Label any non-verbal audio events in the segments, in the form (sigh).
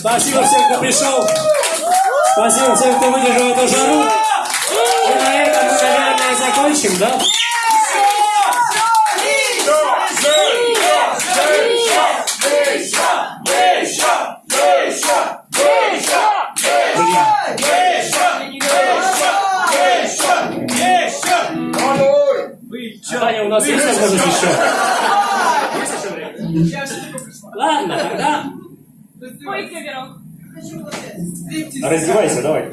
Спасибо всем, кто пришел. Спасибо всем, кто выдержал эту жару. И на этом мы, наверное, закончим, да? Таня, у нас есть возможность еще? Ладно, тогда Ой, раздевайся, давай.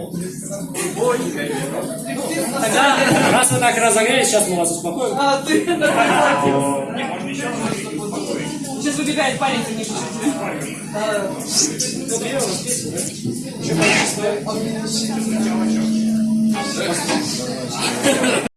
Раз вы так разогрелись, сейчас мы вас успокоим. А, ты... (laughs) Сейчас выбегает парень, ты не Еще